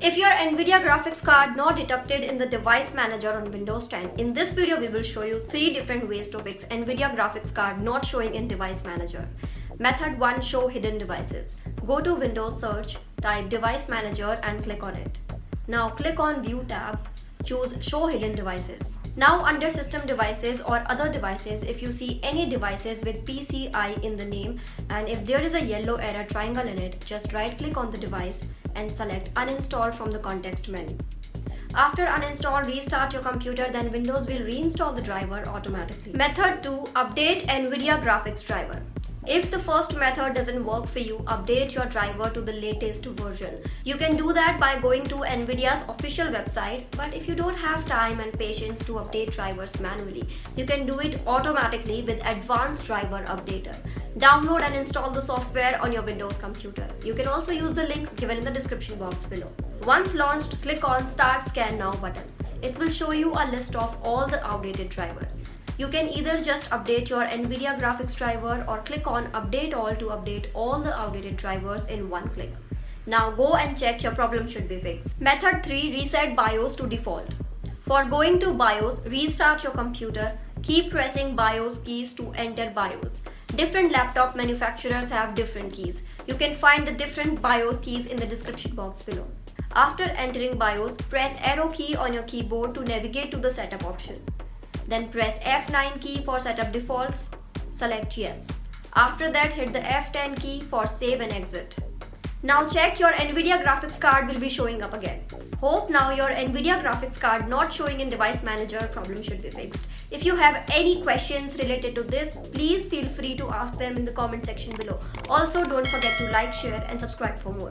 If your NVIDIA graphics card not detected in the device manager on Windows 10, in this video we will show you 3 different ways to fix NVIDIA graphics card not showing in device manager. Method 1 Show hidden devices. Go to Windows search, type device manager and click on it. Now click on view tab, choose show hidden devices. Now under system devices or other devices, if you see any devices with PCI in the name and if there is a yellow error triangle in it, just right click on the device and select uninstall from the context menu. After uninstall, restart your computer then Windows will reinstall the driver automatically. Method 2. Update NVIDIA graphics driver. If the first method doesn't work for you, update your driver to the latest version. You can do that by going to NVIDIA's official website, but if you don't have time and patience to update drivers manually, you can do it automatically with Advanced Driver Updater. Download and install the software on your Windows computer. You can also use the link given in the description box below. Once launched, click on Start Scan Now button. It will show you a list of all the outdated drivers. You can either just update your NVIDIA graphics driver or click on update all to update all the outdated drivers in one click. Now go and check your problem should be fixed. Method 3 Reset BIOS to default. For going to BIOS, restart your computer. Keep pressing BIOS keys to enter BIOS. Different laptop manufacturers have different keys. You can find the different BIOS keys in the description box below. After entering BIOS, press arrow key on your keyboard to navigate to the setup option. Then press F9 key for setup defaults. Select yes. After that hit the F10 key for save and exit. Now check your NVIDIA graphics card will be showing up again. Hope now your NVIDIA graphics card not showing in device manager problem should be fixed. If you have any questions related to this, please feel free to ask them in the comment section below. Also don't forget to like, share and subscribe for more.